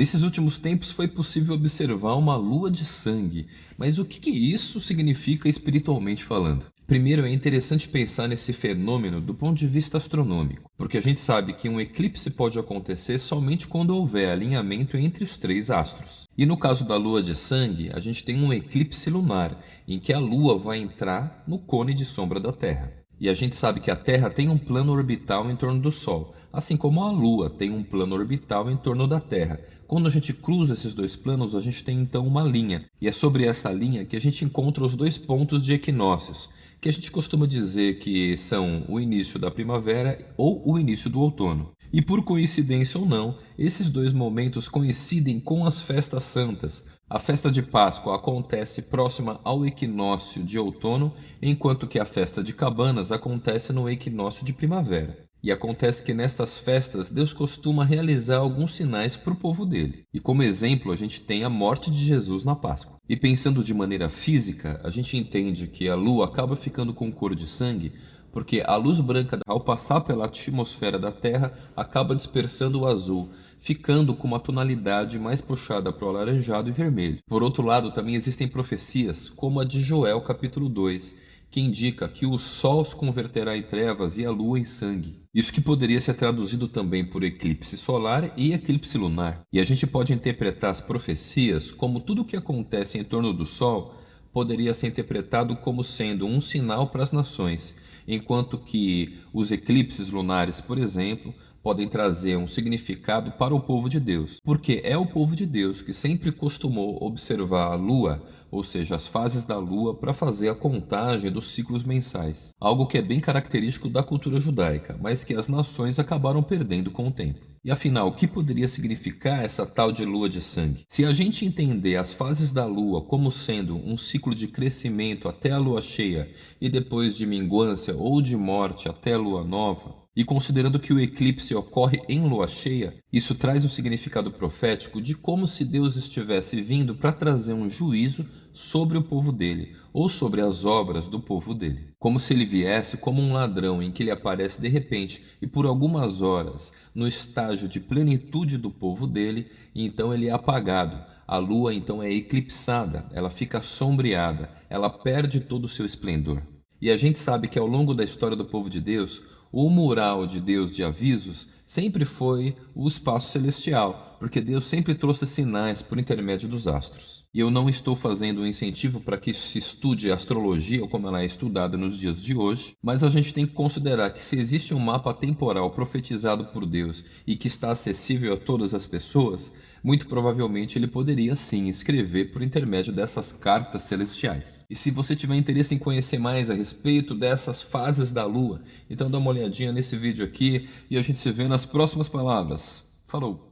Nesses últimos tempos foi possível observar uma lua de sangue, mas o que, que isso significa espiritualmente falando? Primeiro, é interessante pensar nesse fenômeno do ponto de vista astronômico, porque a gente sabe que um eclipse pode acontecer somente quando houver alinhamento entre os três astros. E no caso da lua de sangue, a gente tem um eclipse lunar, em que a lua vai entrar no cone de sombra da Terra. E a gente sabe que a Terra tem um plano orbital em torno do Sol, assim como a Lua tem um plano orbital em torno da Terra. Quando a gente cruza esses dois planos, a gente tem então uma linha, e é sobre essa linha que a gente encontra os dois pontos de equinócios, que a gente costuma dizer que são o início da primavera ou o início do outono. E por coincidência ou não, esses dois momentos coincidem com as festas santas. A festa de Páscoa acontece próxima ao equinócio de outono, enquanto que a festa de Cabanas acontece no equinócio de primavera. E acontece que nestas festas Deus costuma realizar alguns sinais para o povo dele. E como exemplo, a gente tem a morte de Jesus na Páscoa. E pensando de maneira física, a gente entende que a lua acaba ficando com cor de sangue porque a luz branca, ao passar pela atmosfera da Terra, acaba dispersando o azul, ficando com uma tonalidade mais puxada para o alaranjado e vermelho. Por outro lado, também existem profecias, como a de Joel capítulo 2, que indica que o sol se converterá em trevas e a lua em sangue. Isso que poderia ser traduzido também por eclipse solar e eclipse lunar. E a gente pode interpretar as profecias como tudo o que acontece em torno do sol poderia ser interpretado como sendo um sinal para as nações, enquanto que os eclipses lunares, por exemplo, podem trazer um significado para o povo de Deus, porque é o povo de Deus que sempre costumou observar a lua ou seja, as fases da lua, para fazer a contagem dos ciclos mensais. Algo que é bem característico da cultura judaica, mas que as nações acabaram perdendo com o tempo. E afinal, o que poderia significar essa tal de lua de sangue? Se a gente entender as fases da lua como sendo um ciclo de crescimento até a lua cheia e depois de minguância ou de morte até a lua nova, e considerando que o eclipse ocorre em lua cheia, isso traz um significado profético de como se Deus estivesse vindo para trazer um juízo sobre o povo dele, ou sobre as obras do povo dele. Como se ele viesse como um ladrão em que ele aparece de repente e por algumas horas no estágio de plenitude do povo dele, e então ele é apagado. A lua então é eclipsada, ela fica sombreada, ela perde todo o seu esplendor. E a gente sabe que ao longo da história do povo de Deus, o mural de Deus de avisos sempre foi o espaço celestial, porque Deus sempre trouxe sinais por intermédio dos astros. E eu não estou fazendo um incentivo para que se estude a astrologia como ela é estudada nos dias de hoje, mas a gente tem que considerar que se existe um mapa temporal profetizado por Deus e que está acessível a todas as pessoas, muito provavelmente ele poderia sim escrever por intermédio dessas cartas celestiais. E se você tiver interesse em conhecer mais a respeito dessas fases da Lua, então dá uma olhadinha nesse vídeo aqui e a gente se vê nas próximas palavras. Falou!